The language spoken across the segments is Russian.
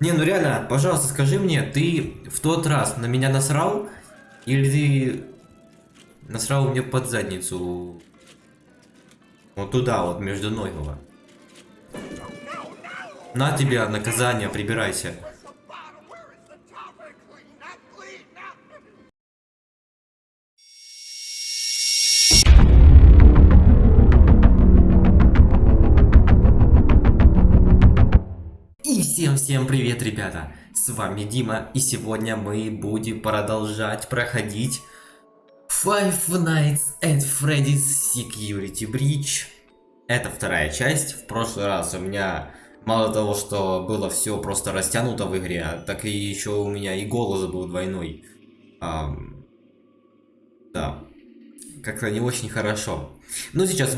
Не, ну реально, пожалуйста, скажи мне, ты в тот раз на меня насрал? Или ты насрал мне под задницу? Вот туда, вот, между ноги. На тебе наказание, прибирайся. Всем-всем привет, ребята! С вами Дима, и сегодня мы будем продолжать проходить Five Nights at Freddy's Security Breach. Это вторая часть. В прошлый раз у меня мало того, что было все просто растянуто в игре, так и еще у меня и голос был двойной. Ам... Да. Как-то не очень хорошо. Но сейчас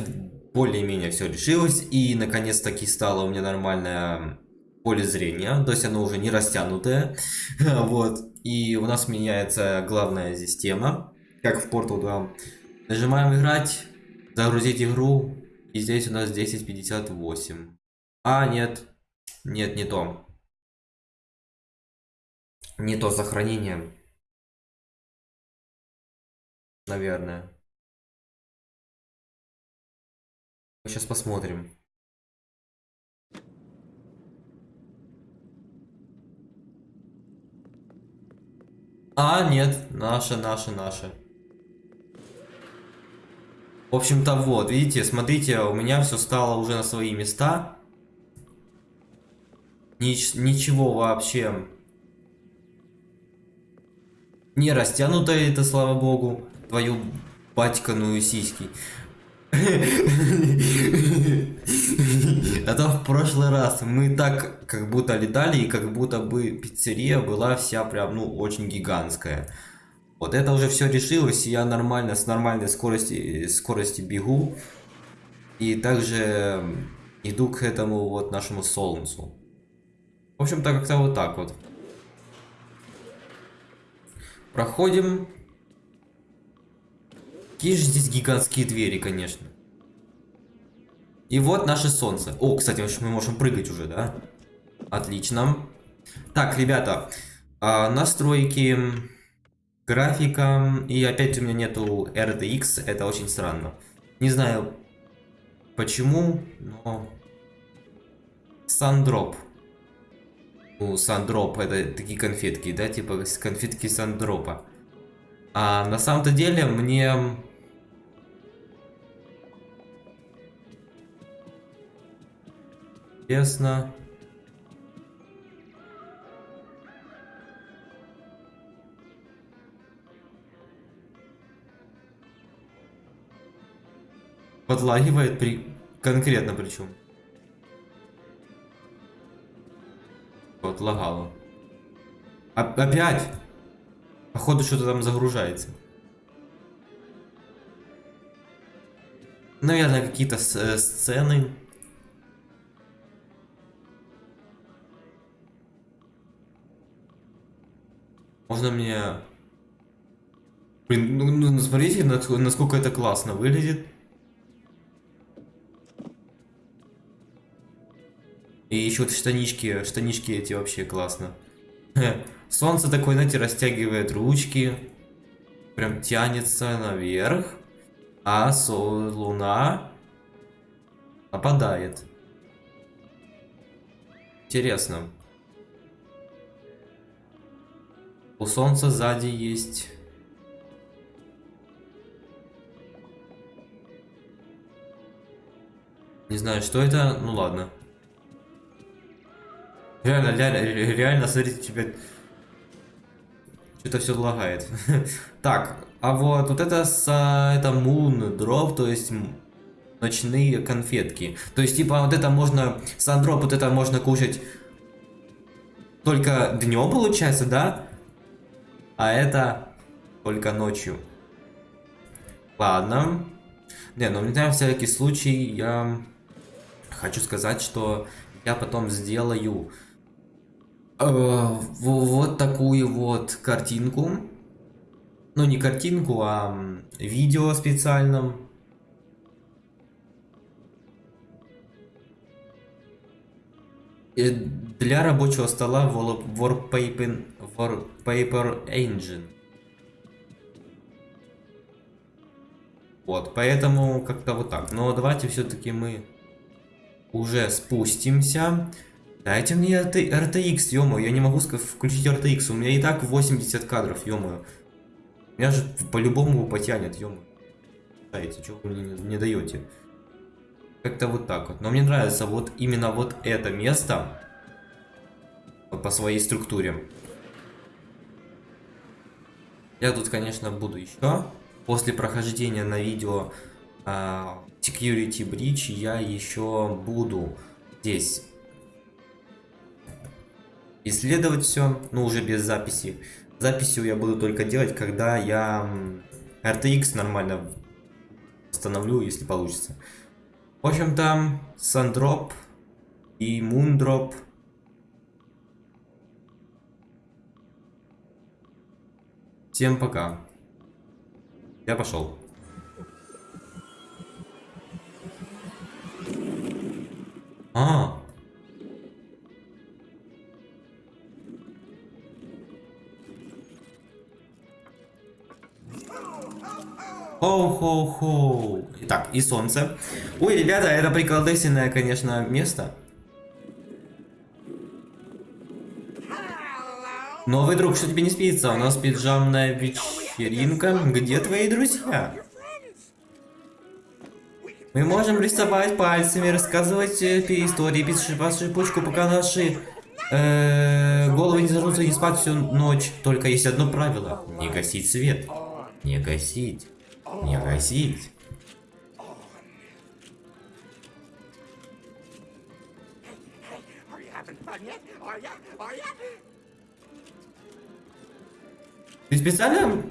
более-менее все решилось, и наконец-таки стало у меня нормальная поле зрения, то есть оно уже не растянутое, вот, и у нас меняется главная здесь тема, как в Portal 2. Нажимаем играть, загрузить игру, и здесь у нас 10.58. А, нет, нет, не то. Не то сохранение. Наверное. Сейчас посмотрим. А, нет, наша, наша, наша. В общем-то, вот, видите, смотрите, у меня все стало уже на свои места. Нич ничего вообще не растянуто это, слава богу, твою батьканую сиськи. А то в прошлый раз мы так как будто летали, и как будто бы пиццерия была вся прям, ну, очень гигантская. Вот это уже все решилось, и я нормально, с нормальной скорости, скорости бегу. И также иду к этому вот нашему солнцу. В общем-то, как-то вот так вот. Проходим Какие же здесь гигантские двери, конечно. И вот наше солнце. О, кстати, мы можем прыгать уже, да? Отлично. Так, ребята, а, настройки, графика. И опять у меня нету RTX, это очень странно. Не знаю почему, но... Сандроп. Ну, сандроп, это такие конфетки, да, типа конфетки сандропа. А на самом-то деле мне Интересно. Подлагивает при... Конкретно причем. Вот, лагало. Опять! Походу что-то там загружается. Наверное, какие-то э, сцены. Можно мне... Блин, ну, ну смотрите, насколько это классно выглядит. И еще вот штанишки, штанишки эти вообще классно. Солнце такое, знаете, растягивает ручки. Прям тянется наверх. А сол, луна опадает. Интересно. У солнца сзади есть... Не знаю, что это. Ну ладно. Реально, реально, реально, смотрите, тебя... Что-то все лагает. так, а вот, вот это, с, это Moon Drop, то есть ночные конфетки. То есть, типа, вот это можно, сандроп, вот это можно кушать только днем, получается, да? А это только ночью. Ладно. Не, ну на всякий случай я хочу сказать, что я потом сделаю э, вот такую вот картинку. Ну, не картинку, а видео специальном. Для рабочего стола Wall- Warpaper, Warpaper Engine. Вот, поэтому как-то вот так. Но давайте все-таки мы уже спустимся. Дайте мне RT RTX, ё я не могу включить RTX. У меня и так 80 кадров, ё Меня же по-любому потянет, ё Дайте, что вы мне не, не даете? Как-то вот так вот. Но мне нравится вот именно вот это место. Вот по своей структуре. Я тут, конечно, буду еще. После прохождения на видео а, Security Breach я еще буду здесь исследовать все, но уже без записи. Записью я буду только делать, когда я RTX нормально установлю, если получится. В общем-то, Сандроп и Мундроп. Всем пока. Я пошел. А, Хоу-хоу-хоу. Итак, и солнце. Ой, ребята, это приколдесенное, конечно, место. Новый друг, что тебе не спится? У нас пиджамная вечеринка. Где твои друзья? Мы можем рисовать пальцами, рассказывать э, истории, писать по шипучку, пока наши э, головы не зажрутся не спать всю ночь. Только есть одно правило. Не гасить свет. Не гасить. Не ya? Ты специально...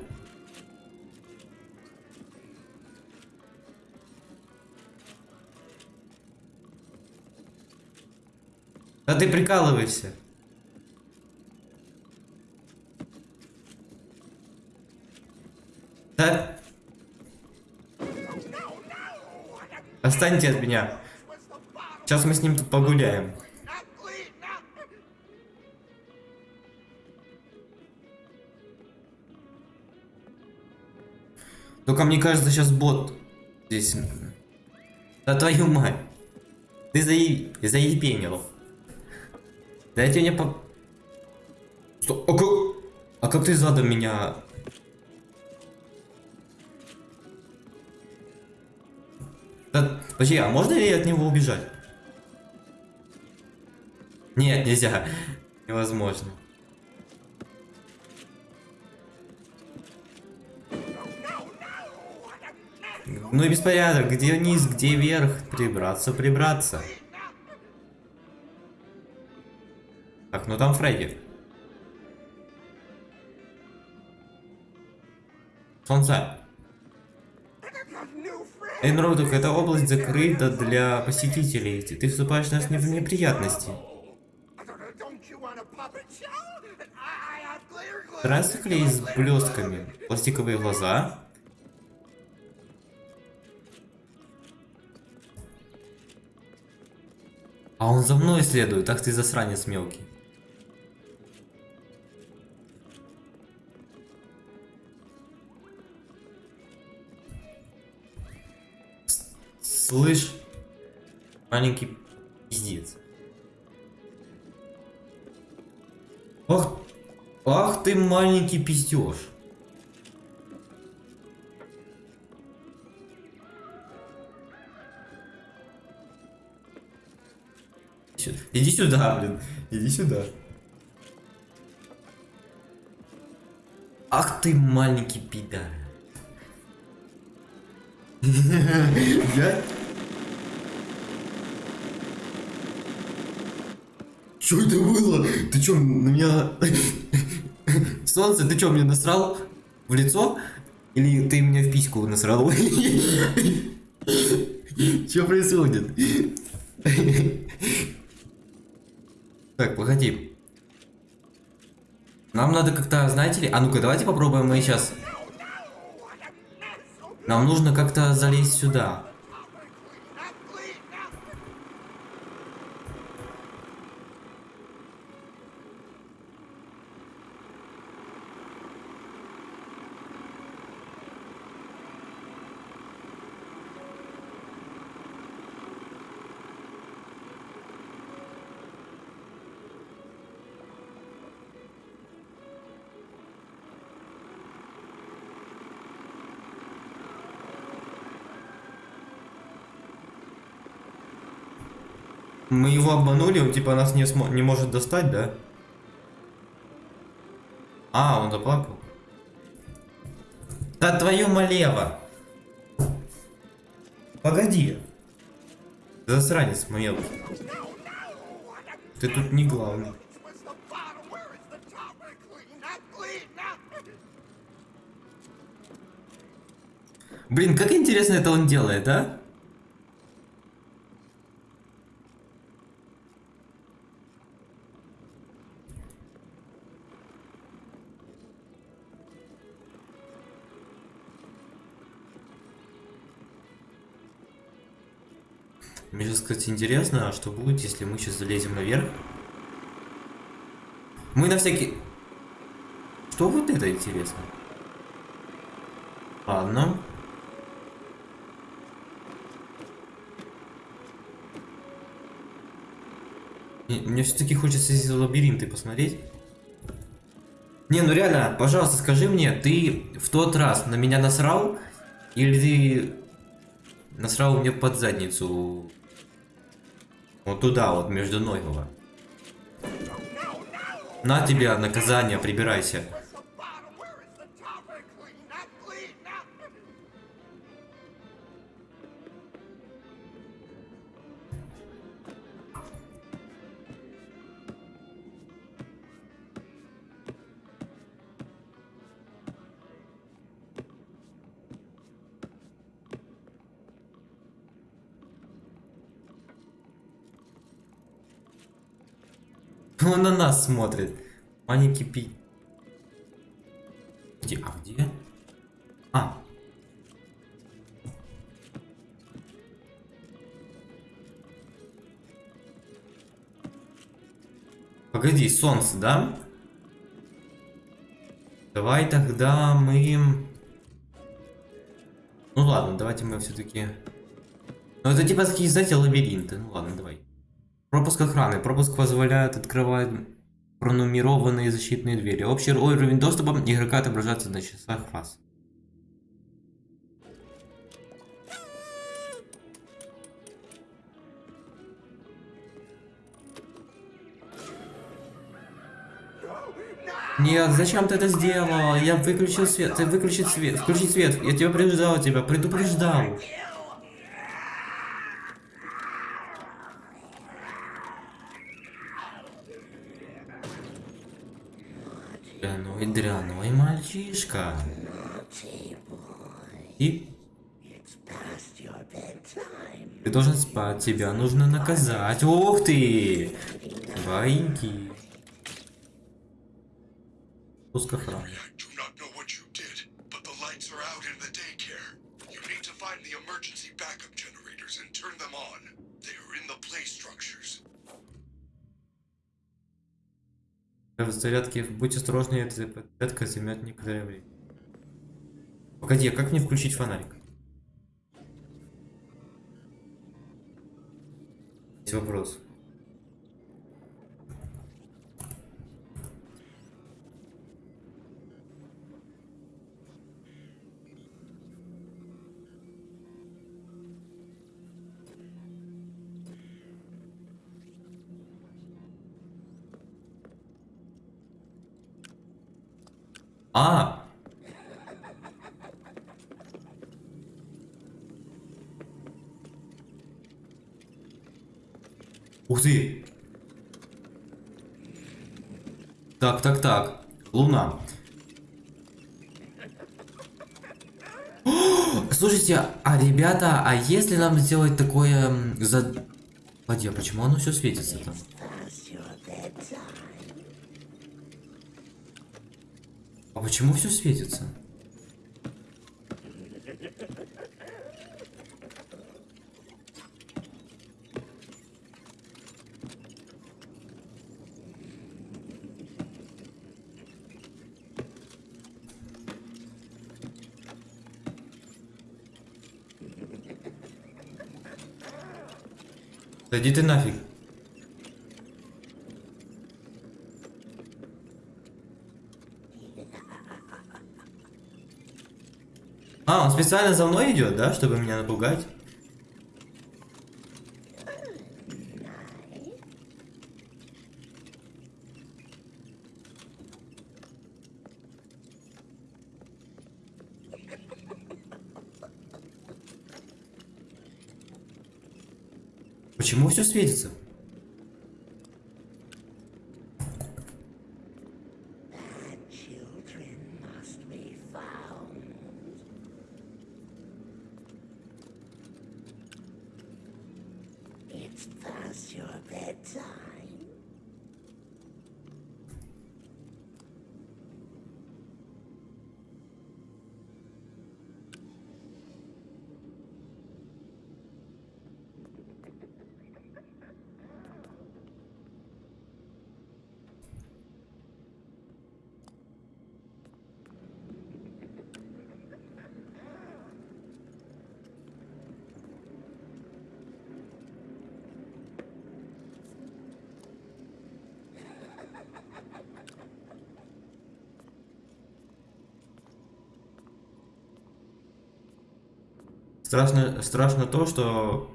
Да ты прикалываешься. Да... Останьте от меня. Сейчас мы с ним тут погуляем. Только мне кажется, сейчас бот здесь. Да твою мать. Ты заеб... заебенил. Дайте мне по... Стоп, а как... А как ты задом меня... Да, подожди, а можно ли от него убежать? Нет, нельзя. Невозможно. Ну и беспорядок, где вниз, где вверх, прибраться, прибраться. Так, ну там Фредди. Солнце. Народок, эта область закрыта для посетителей. Ты вступаешь нас не в неприятности. Здравствуй, с блестками. Пластиковые глаза. А он за мной следует, ах ты засранец мелкий. Слышь, маленький пиздец. Ах, ах ты маленький пиздеж. Иди сюда, блин. Иди сюда. Ах ты маленький пидар. Я... Что это было? Ты чё, на меня... Солнце, ты чё, мне насрал в лицо? Или ты мне в письку насрал? Что происходит? Так, погоди. Нам надо как-то, знаете ли... А ну-ка, давайте попробуем мы сейчас... Нам нужно как-то залезть сюда. Его обманули, он типа нас не, смо- не может достать, да? А, он заплакал. Да твою малево! Погоди. Засранец мелкий. Ты тут не главный. Блин, как интересно это он делает, а? Сейчас, кстати, интересно, а что будет, если мы сейчас залезем наверх? Мы на всякий... Что вот это интересно? Ладно. Не, Мне все-таки хочется эти лабиринты посмотреть. Не, ну реально, пожалуйста, скажи мне, ты в тот раз на меня насрал? Или ты насрал мне под задницу? Вот туда, вот, между ног его. На тебе наказание, прибирайся. Нас смотрит. Маленький пи... Где? А где? А. Погоди, солнце, да? Давай тогда мы... Ну ладно, давайте мы все-таки... Ну это типа такие, знаете, лабиринты. Ну ладно, давай. Пропуск охраны. Пропуск позволяет открывать пронумерованные защитные двери. Общий уровень доступа игрока отображается на часах раз. Нет, зачем ты это сделал? Я выключил свет. Ты выключи свет. Включи свет. Я тебя предупреждал тебя. Предупреждал. Дряной, дряной мальчишка. И? Ты должен спать, тебя нужно наказать. Ух ты! Воинки. Пуск В зарядке будь осторожны, эта зарядка займет некоторое время. Погоди, а как мне включить фонарик? Есть вопрос. А! Ух ты! Так, так, так. Луна. Слушайте, а ребята, а если нам сделать такое за... Погоди, а почему оно все светится там? А почему все светится? Да иди ты нафиг. специально за мной идет, да, чтобы меня напугать? Почему все светится? Страшно, страшно то, что...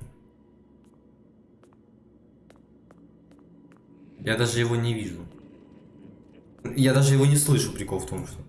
Я даже его не вижу. Я даже его не слышу, прикол в том, что...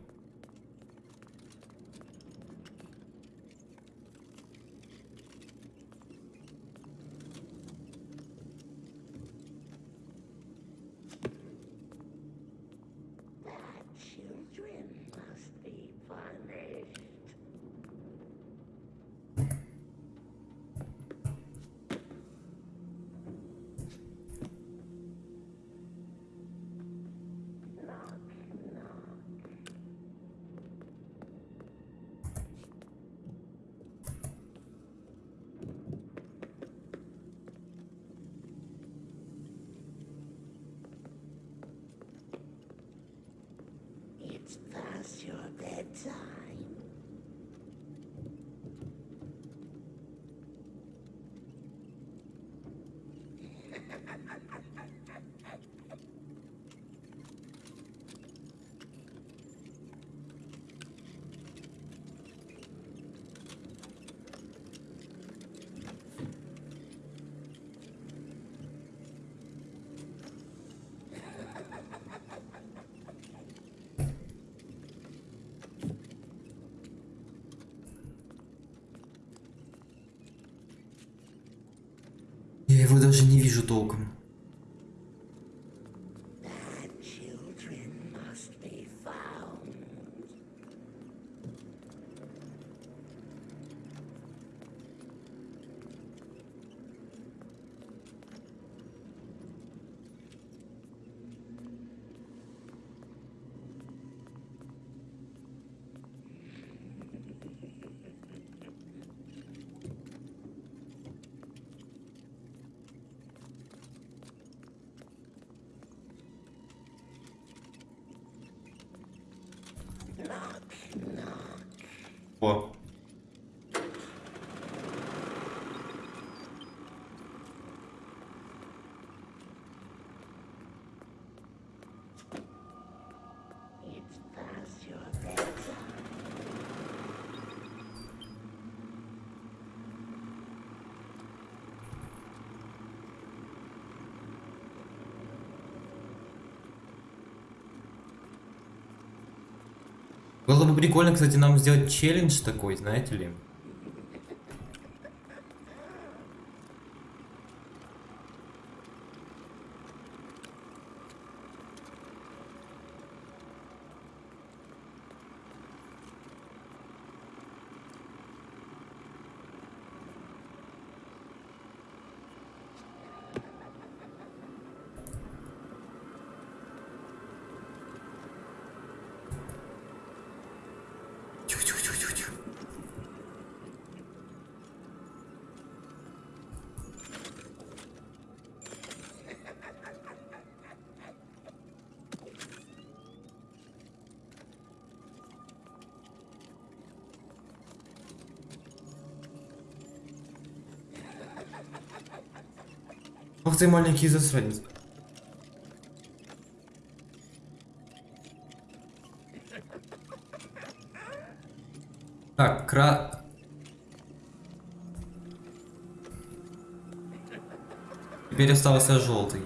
даже не вижу толком. Было бы прикольно, кстати, нам сделать челлендж такой, знаете ли. Ах ты маленький засранец. Так, кра... Теперь остался желтый.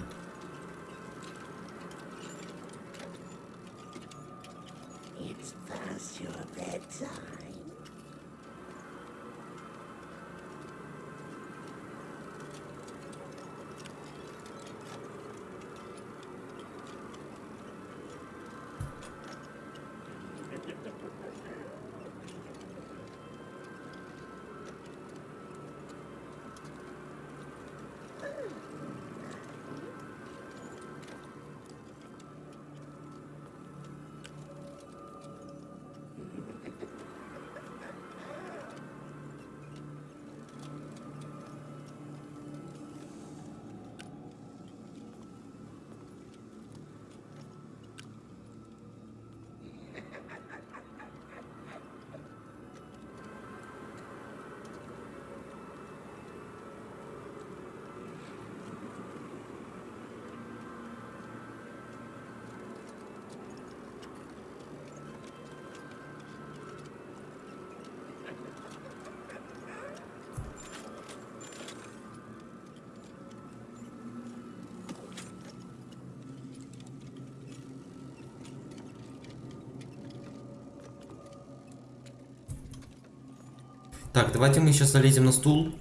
Так, давайте мы сейчас залезем на стул.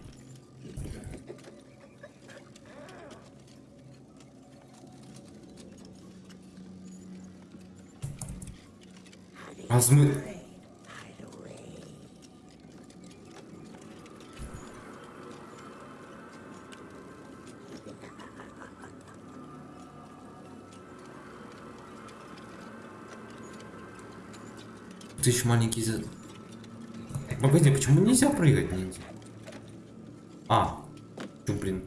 А смы... Ты еще маленький за... Погоди, почему нельзя прыгать ниндзя? А, чё, блин,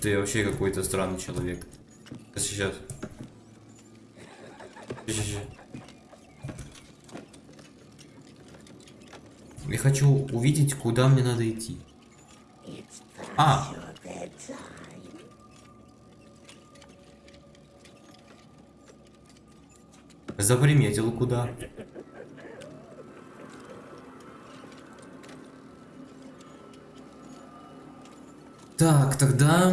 ты вообще какой-то странный человек. Сейчас. Сейчас, сейчас. Я хочу увидеть, куда мне надо идти. А! Заприметил куда. Так, тогда...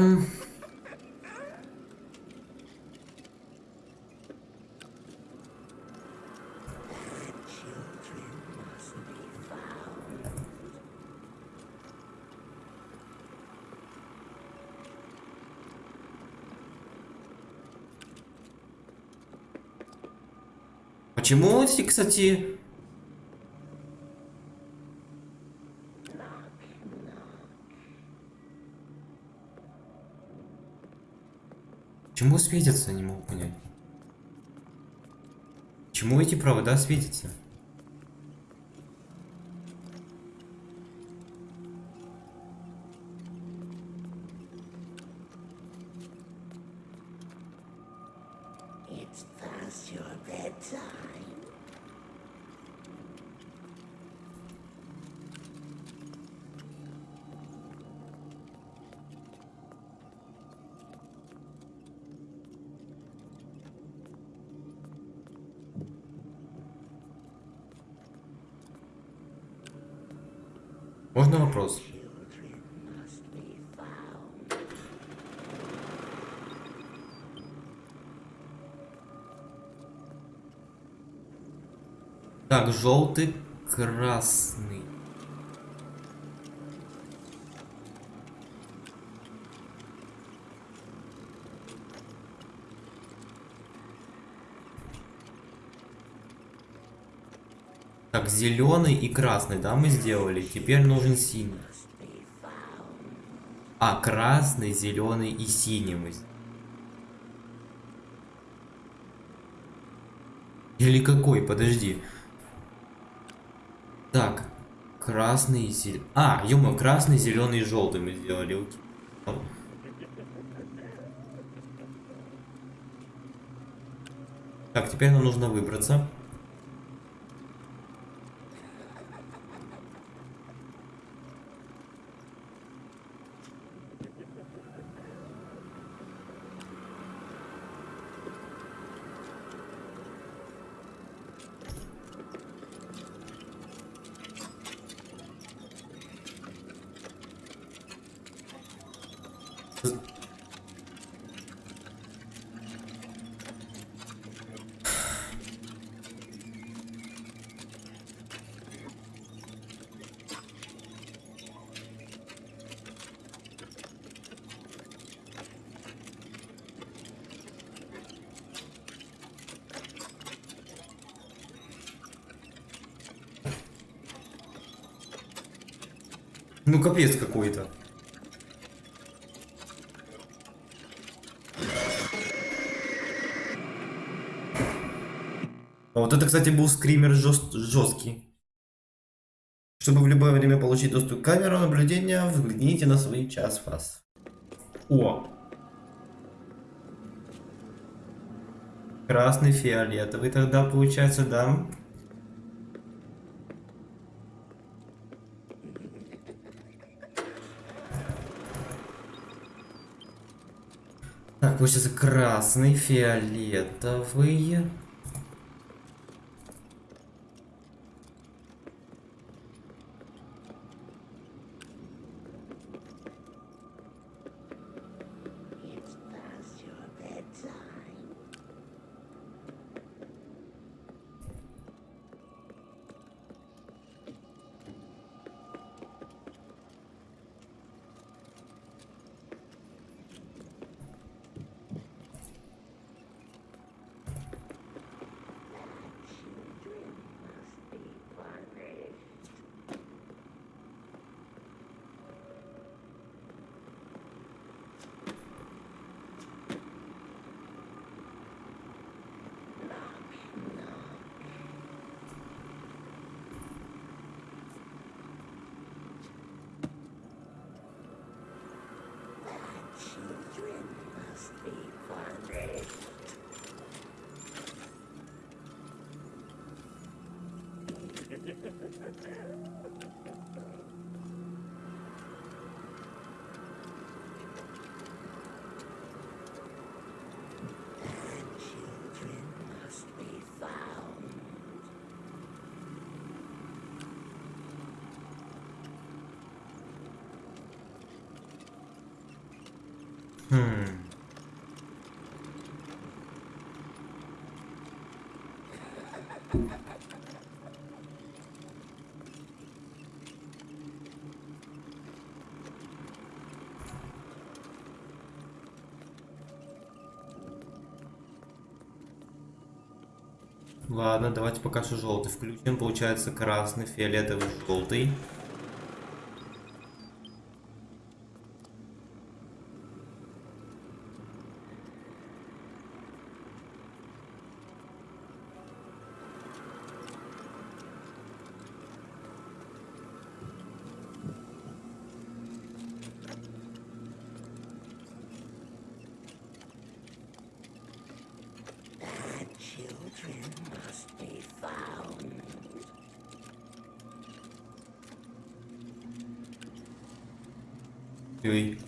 Почему эти, кстати... Почему светятся, не могу понять. Почему эти провода светятся? Так, желтый, красный. Так, зеленый и красный, да, мы сделали. Теперь нужен синий. А, красный, зеленый и синий мы. Или какой? Подожди. Красный, зеленый. А, красный, зеленый желтый мы сделали. Так, теперь нам нужно выбраться. Капец какой-то. А вот это, кстати, был скример жест- жесткий. Чтобы в любое время получить доступ к камеру наблюдения, взгляните на свой час фас. О! Красный, фиолетовый тогда получается, да? Так, получается красный, фиолетовый. Ha, ha, ha, ha. Ладно, давайте пока что желтый включим. Получается красный, фиолетовый, желтый. Children Ой.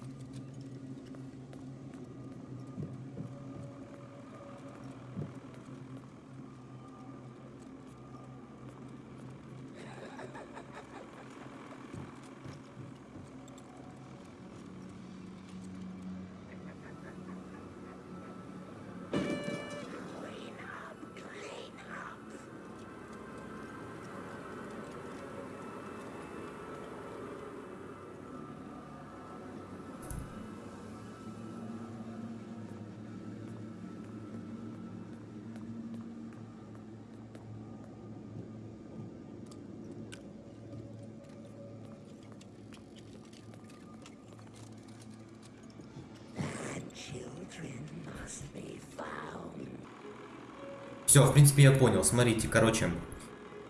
Все, в принципе, я понял. Смотрите, короче,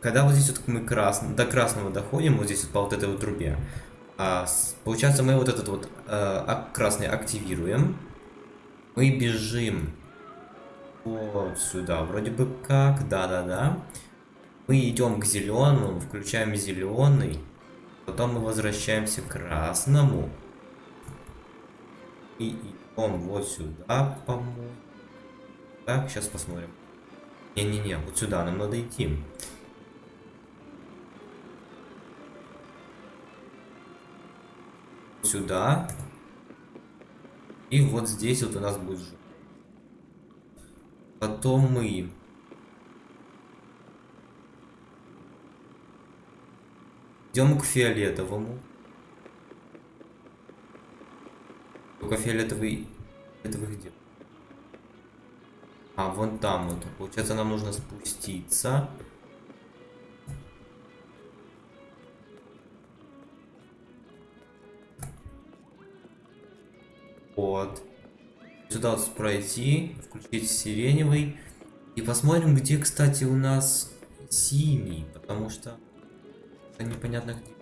когда вот здесь вот мы крас... до красного доходим, вот здесь вот по вот этой вот трубе, а, получается, мы вот этот вот э, красный активируем, мы бежим вот сюда, вроде бы как, да-да-да. Мы идем к зеленому, включаем зеленый, потом мы возвращаемся к красному и идем вот сюда, по-моему. Так, сейчас посмотрим. Не-не-не, вот сюда нам надо идти. Сюда. И вот здесь вот у нас будет жопа. Потом мы... Идем к фиолетовому. Только фиолетовый... Фиолетовый где? А, вон там вот. Получается, нам нужно спуститься. Вот. Сюда вот пройти, включить сиреневый. И посмотрим, где, кстати, у нас синий. Потому что это непонятно где.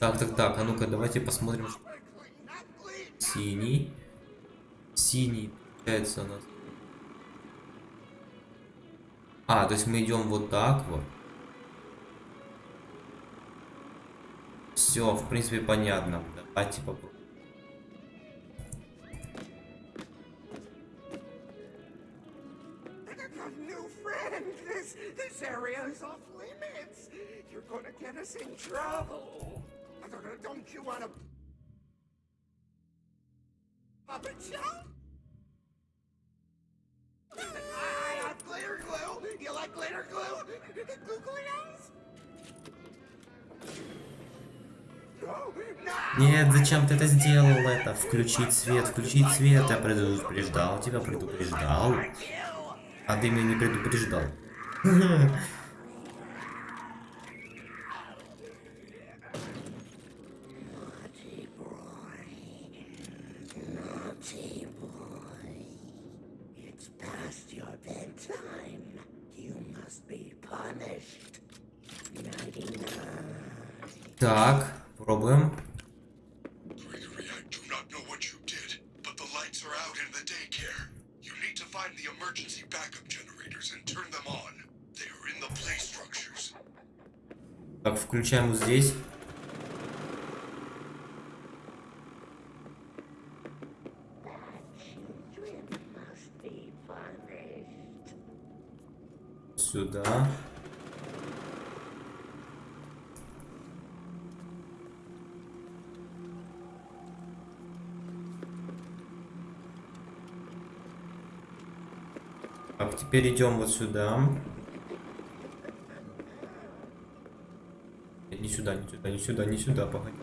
Так, так, так, а ну-ка, давайте посмотрим. Синий. Синий, получается у нас. А, то есть мы идем вот так вот. Все, в принципе, понятно. Давайте попробуем. A new friend. This this Нет, зачем ты это сделал? Это включить свет, включить свет. Я предупреждал тебя, предупреждал. А ты меня не предупреждал. Сюда. Так, теперь идем вот сюда. Нет, Не сюда, не сюда, не сюда, не сюда, погоди.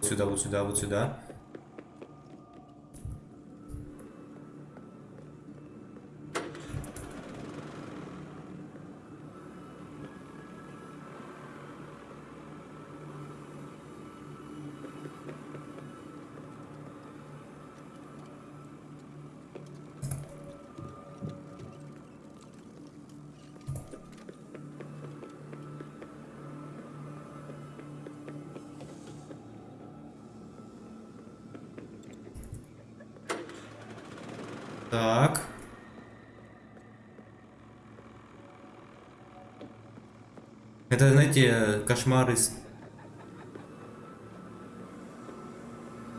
Сюда, вот сюда, вот сюда. Так. Это, знаете, кошмары.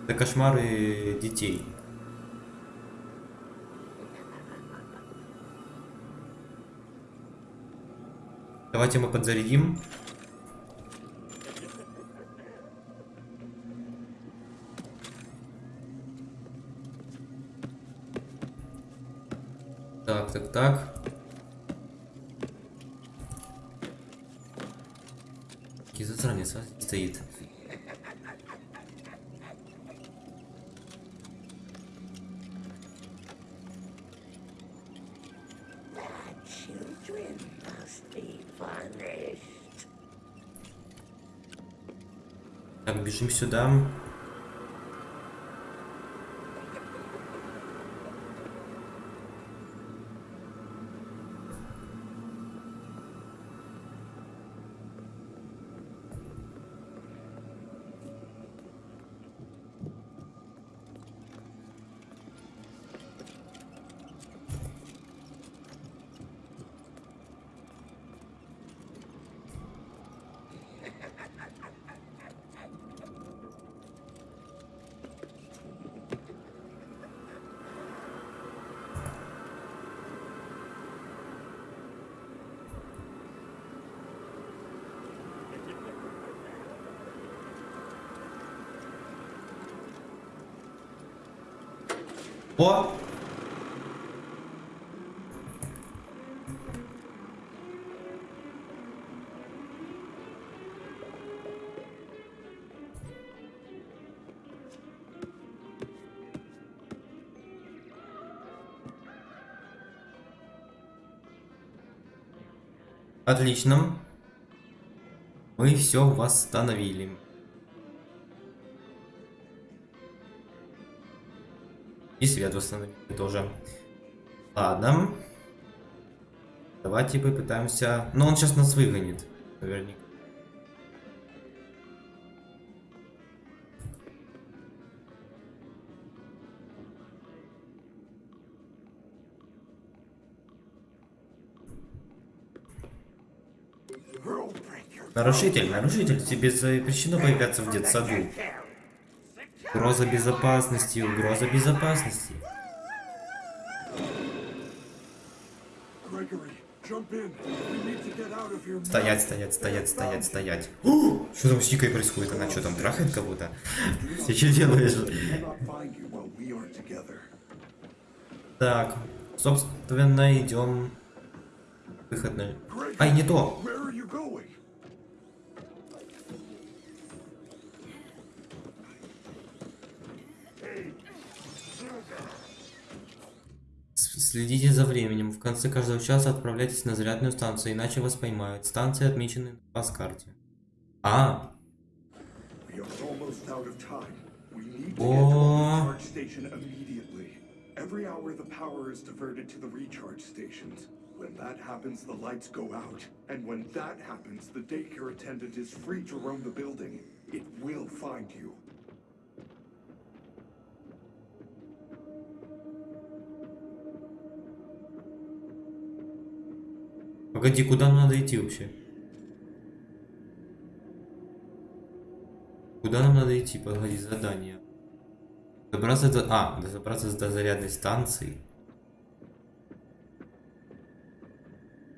Это кошмары детей. Давайте мы подзарядим. Так, так, так. Стоит. Так, бежим сюда. О! Отлично. Мы все восстановили. И свет восстановили тоже. Ладно. Давайте попытаемся... Но он сейчас нас выгонит. Наверняка. Нарушитель, нарушитель, тебе запрещено появляться в детсаду. Угроза безопасности, угроза безопасности. Стоять, стоять, стоять, стоять, стоять. О, Что там с Никой происходит? Она что там, трахает кого-то? Ты что делаешь? Так, собственно, идем. Выход на... Ай, не то! Where are you going? С- Следите за временем. В конце каждого часа отправляйтесь на зарядную станцию, иначе вас поймают. Станции отмечены на вас карте. А, О. Every hour the power is diverted to the recharge stations. When that happens, the lights go out. And when that happens, the daycare attendant is free to roam the building. It will find you. Погоди, куда нам надо идти вообще? Куда нам надо идти? Погоди, задание. Добраться до... А, до- добраться до зарядной станции.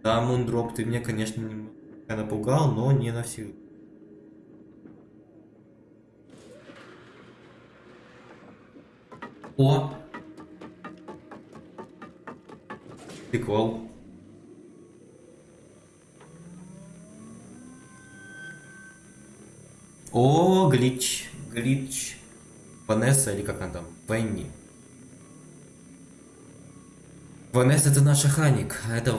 Да, Мундроп, ты меня, конечно, немного напугал, но не навсегда. О! Прикол. О, глич, глич. Ванесса или как она там? Венни. Ванесса это наша Ханик, а это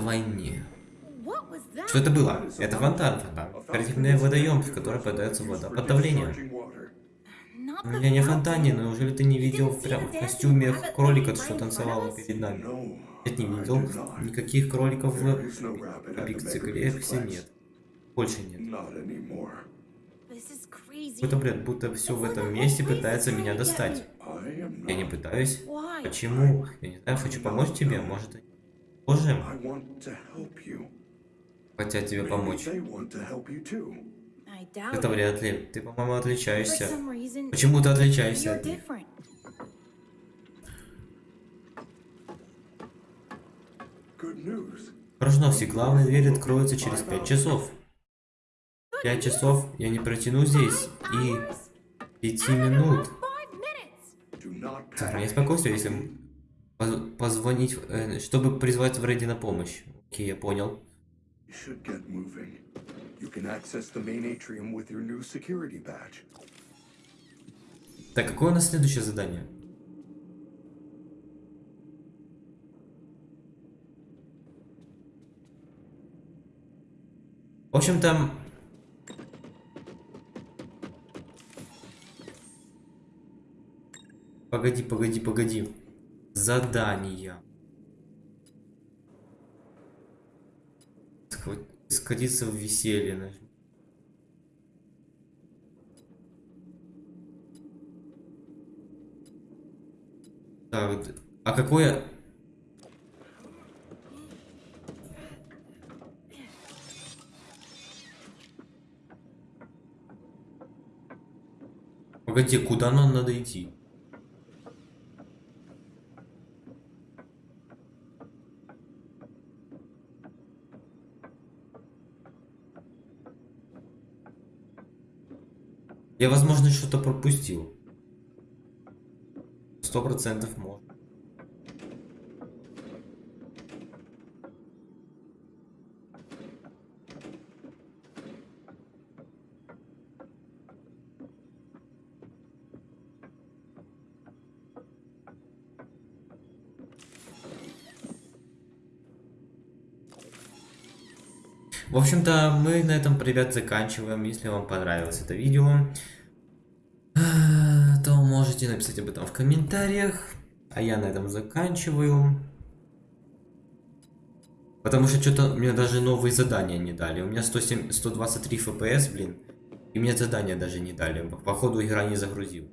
that? Что это было? Это фонтан, фонтан. Коррективный водоем, в который подается вода под давлением. Меня не фонтане, но неужели ты не видел прям в костюме кролика, что танцевал перед нами? Нет, не видел. Никаких кроликов в Megabeast нет. Больше нет. Какой-то бред, будто все в этом месте пытается меня достать. Я не пытаюсь. Почему? Я не знаю, хочу помочь тебе, может, you. хотят тебе помочь. Это вряд ли. Ты, по-моему, отличаешься. Почему ты отличаешься от них? Хорошо, новости. Главная дверь откроется через 5 часов. 5 часов я не протяну здесь. И 5 минут. Сохраняй спокойствие, если поз- позвонить, э, чтобы призвать Фредди на помощь. Окей, я понял. Так, какое у нас следующее задание? В общем-то... Погоди, погоди, погоди. Задания. Схва- Скатиться в веселье. нажми. Так, а какое... Погоди, куда нам надо идти? Я, возможно, что-то пропустил. Сто процентов может. В общем-то, мы на этом, ребят, заканчиваем. Если вам понравилось это видео, э, то можете написать об этом в комментариях. А я на этом заканчиваю. Потому что что-то мне даже новые задания не дали. У меня 107, 123 FPS, блин. И мне задания даже не дали. Походу игра не загрузил.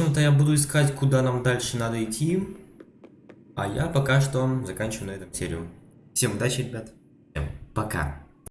Общем-то, я буду искать, куда нам дальше надо идти. А я пока что заканчиваю на этом серию. Всем удачи, ребят. Всем пока.